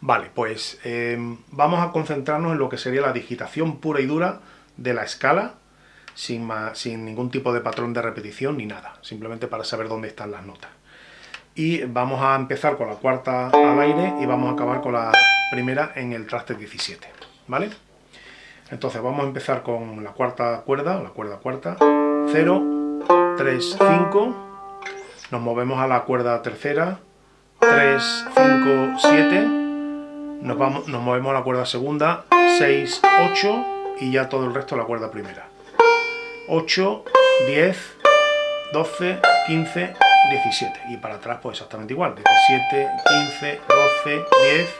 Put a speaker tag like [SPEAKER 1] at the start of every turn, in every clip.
[SPEAKER 1] Vale, pues em, vamos a concentrarnos en lo que sería la digitación pura y dura de la escala, sin, sin ningún tipo de patrón de repetición ni nada, simplemente para saber dónde están las notas. Y vamos a empezar con la cuarta al aire y vamos a acabar con la primera en el traste 17, ¿vale? Entonces vamos a empezar con la cuarta cuerda, la cuerda cuarta, 0, 3, 5, nos movemos a la cuerda tercera, 3, 5, 7, nos, vamos, nos movemos a la cuerda segunda, 6, 8 y ya todo el resto a la cuerda primera. 8, 10, 12, 15, 17 y para atrás pues exactamente igual, 17, 15, 12, 10,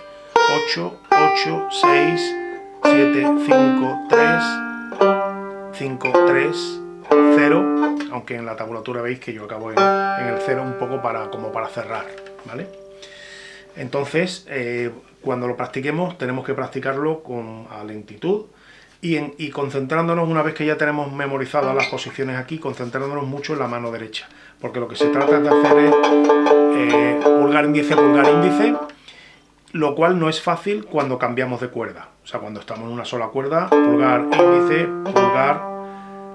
[SPEAKER 1] 8, 8, 6, 7, 5, 3, 5, 3, 0, aunque en la tabulatura veis que yo acabo en, el 0 un poco para, como para cerrar, ¿vale? Entonces, eh, cuando lo practiquemos, tenemos que practicarlo con a lentitud y, en, y, concentrándonos, una vez que ya tenemos memorizadas las posiciones aquí, concentrándonos mucho en la mano derecha, porque lo que se trata de hacer es eh, pulgar índice, pulgar índice, lo cual no es fácil cuando cambiamos de cuerda. O sea, cuando estamos en una sola cuerda, pulgar, índice, pulgar,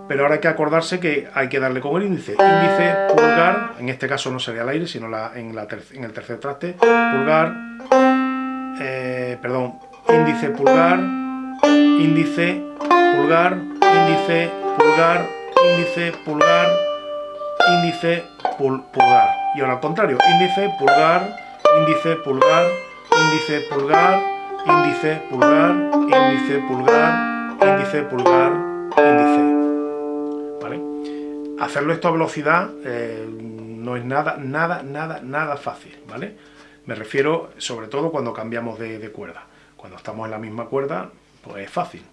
[SPEAKER 1] pero ahora hay que acordarse que hay que darle con el índice. Índice, pulgar, en este caso no sería el aire, sino en, el tercer traste, pulgar, eh, perdón, índice, pulgar, índice, pulgar, índice, pulgar, índice, pulgar, índice, pulgar. Y ahora al contrario, índice, pulgar, índice, pulgar, índice, pulgar, índice, pulgar, índice, pulgar, índice, pulgar, índice hacerlo esto a velocidad eh, no es nada, nada, nada, nada fácil, ¿vale? Me refiero sobre todo cuando cambiamos de, cuerda. Cuando estamos en la misma cuerda, pues es fácil.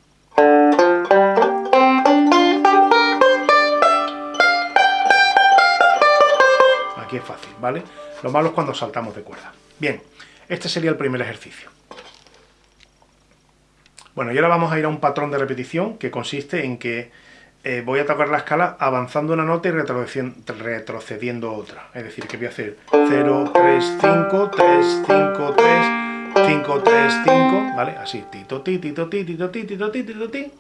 [SPEAKER 1] Aquí es fácil, ¿vale? Lo malo es cuando saltamos de cuerda. Bien, este sería el primer ejercicio. Bueno, y ahora vamos a ir a un patrón de repetición que consiste en que eh, voy a tocar la escala avanzando una nota y retrocediendo, otra. Es decir, que voy a hacer 0, 3, 5, 3, 5, 3, 5, 3, 5, ¿vale? Así, tito, ti, ti, ti, ti, ti.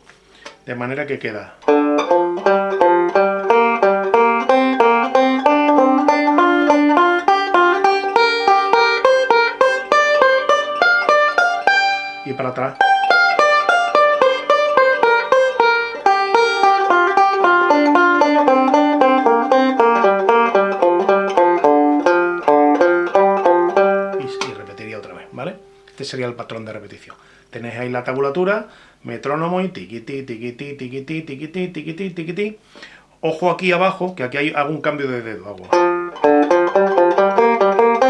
[SPEAKER 1] De manera que queda... Y para atrás. Sería el patrón de repetición. Tenéis ahí la tabulatura, metrónomo y tiquiti, tiquiti, tiquiti, tiquiti, tiquiti, tiquiti. Ojo aquí abajo, que aquí hay, hago un cambio de dedo. Hago.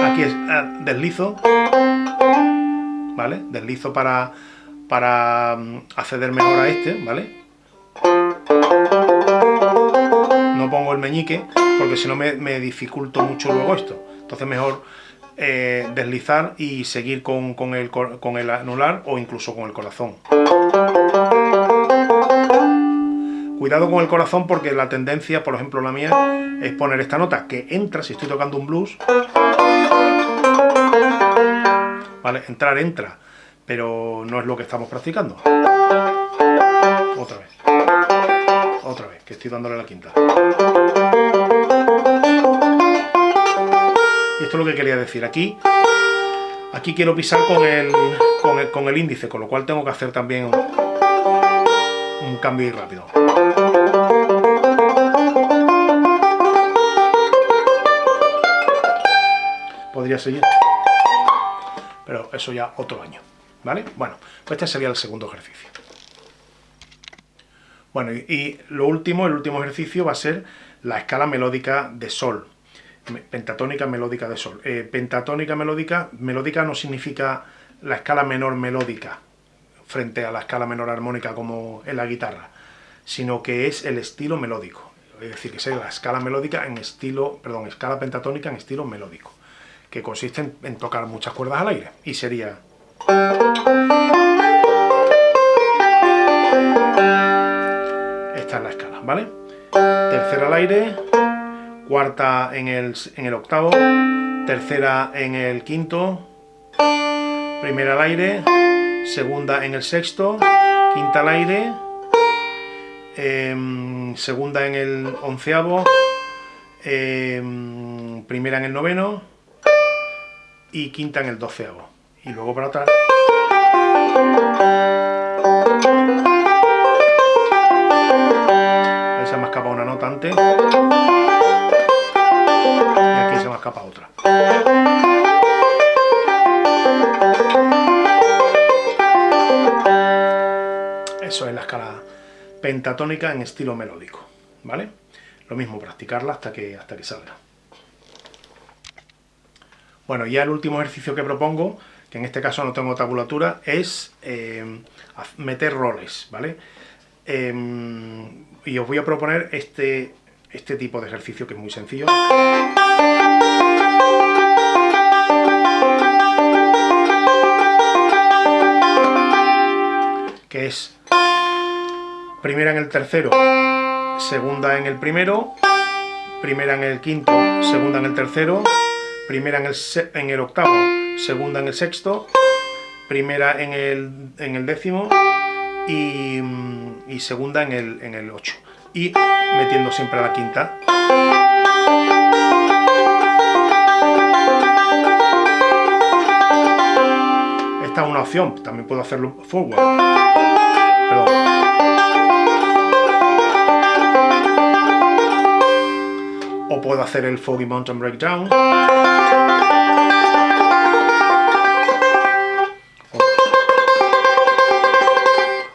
[SPEAKER 1] Aquí es ah, deslizo, ¿vale? Deslizo para, para mm, acceder mejor a este, ¿vale? No pongo el meñique, porque si no me, me dificulto mucho luego esto. Entonces mejor eh, deslizar y seguir con, el, con el anular o incluso con el corazón. Cuidado con el corazón porque la tendencia, por ejemplo la mía, es poner esta nota que entra, si estoy tocando un blues, ¿vale? Entrar entra, pero no es lo que estamos practicando. Otra vez. Otra vez, que estoy dándole la quinta. Quería decir. Aquí, aquí quiero pisar con el, con el, índice, con lo cual tengo que hacer también un, cambio rápido. Podría seguir, pero eso ya otro año, ¿vale? Bueno, pues este sería el segundo ejercicio. Bueno, y lo último, el último ejercicio va a ser la escala melódica de sol, pentatónica melódica de sol. Eh, pentatónica melódica, melódica no significa la escala menor melódica frente a la escala menor armónica como en la guitarra, sino que es el estilo melódico. Es decir, que sea la escala melódica en estilo, perdón, escala pentatónica en estilo melódico, que consiste en tocar muchas cuerdas al aire. Y sería... Esta es la escala, ¿vale? Tercera al aire, cuarta en el, en el octavo, tercera en el quinto, primera al aire, segunda en el sexto, quinta al aire, em, segunda en el onceavo, em, primera en el noveno y quinta en el doceavo. Y luego para atrás. Ahí se me ha escapado una nota antes. Ha escapado otra. Eso es la escala pentatónica en estilo melódico, ¿vale? Lo mismo, practicarla hasta que, hasta que salga. Bueno, ya el último ejercicio que propongo, que en este caso no tengo tabulatura, es eh, meter roles, ¿vale? Em, y os voy a proponer este, este tipo de ejercicio que es muy sencillo. Que es primera en el tercero, segunda en el primero, primera en el quinto, segunda en el tercero, primera en el, en el octavo, segunda en el sexto, primera en el, en el décimo y, y, segunda en el, en el ocho. Y metiendo siempre la quinta. Esta es una opción, también puedo hacerlo forward. Perdón. o puedo hacer el Foggy Mountain Breakdown.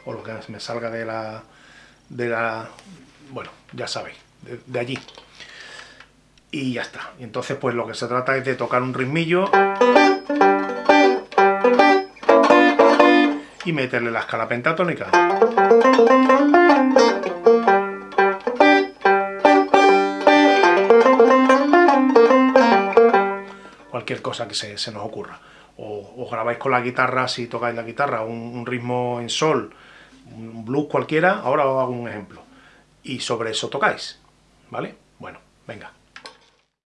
[SPEAKER 1] O, lo que me salga de la... de la... bueno, ya sabéis, de, allí. Y ya está. Y entonces pues lo que se trata es de tocar un ritmillo y meterle la escala pentatónica. cualquier cosa que se, nos ocurra. O, grabáis con la guitarra, si tocáis la guitarra, un, ritmo en sol, un blues cualquiera, ahora os hago un ejemplo. Y sobre eso tocáis, ¿vale? Bueno, venga.